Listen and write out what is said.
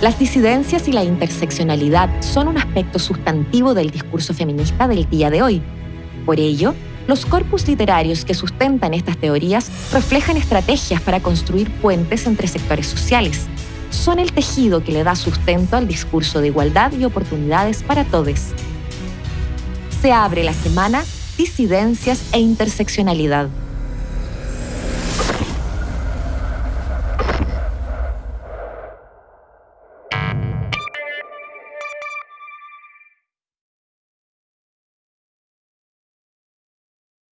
Las disidencias y la interseccionalidad son un aspecto sustantivo del discurso feminista del día de hoy. Por ello, los corpus literarios que sustentan estas teorías reflejan estrategias para construir puentes entre sectores sociales. Son el tejido que le da sustento al discurso de igualdad y oportunidades para todos. Se abre la semana Disidencias e Interseccionalidad.